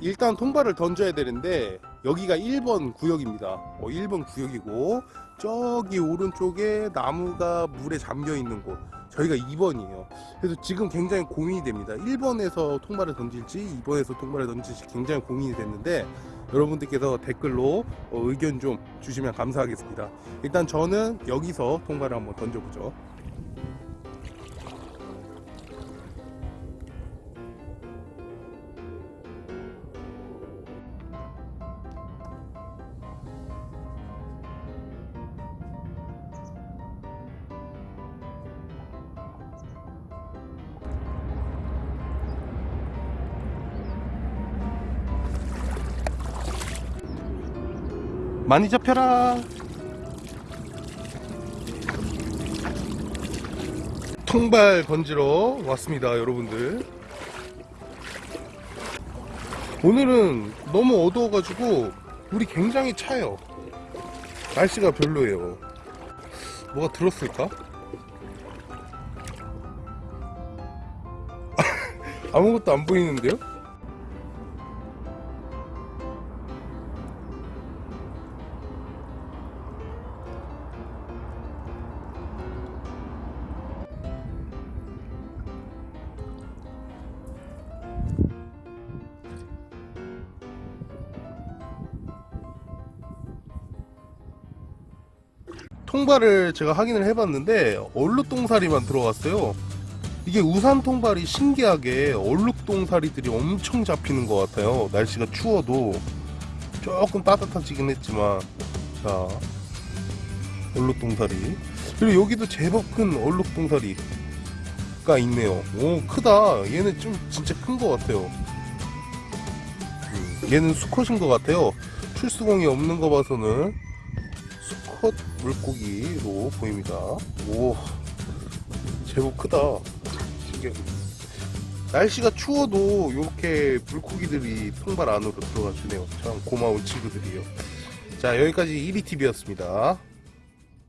일단 통발을 던져야 되는데 여기가 1번 구역입니다. 어, 1번 구역이고 저기 오른쪽에 나무가 물에 잠겨 있는 곳 저희가 2번이에요. 그래서 지금 굉장히 고민이 됩니다. 1번에서 통발을 던질지 2번에서 통발을 던질지 굉장히 고민이 됐는데 여러분들께서 댓글로 어, 의견 좀 주시면 감사하겠습니다. 일단 저는 여기서 통발을 한번 던져보죠. 많이 잡혀라. 통발 건지러 왔습니다, 여러분들. 오늘은 너무 어두워가지고 물이 굉장히 차요. 날씨가 별로예요. 뭐가 들었을까? 아무것도 안 보이는데요? 통발을 제가 확인을 해봤는데 얼룩동사리만 들어갔어요. 이게 우산 통발이 신기하게 얼룩동사리들이 엄청 잡히는 것 같아요. 날씨가 추워도 조금 따뜻해지긴 했지만 자 얼룩동사리 그리고 여기도 제법 큰 얼룩동사리가 있네요. 오 크다. 얘는 좀 진짜 큰 것 같아요. 음, 얘는 수컷인 것 같아요. 출수공이 없는 거 봐서는 수컷 물고기로 보입니다. 오, 제법 크다. 신기하네. 날씨가 추워도 이렇게 물고기들이 통발 안으로 들어가 주네요. 참 고마운 친구들이요. 자, 여기까지 1위TV였습니다.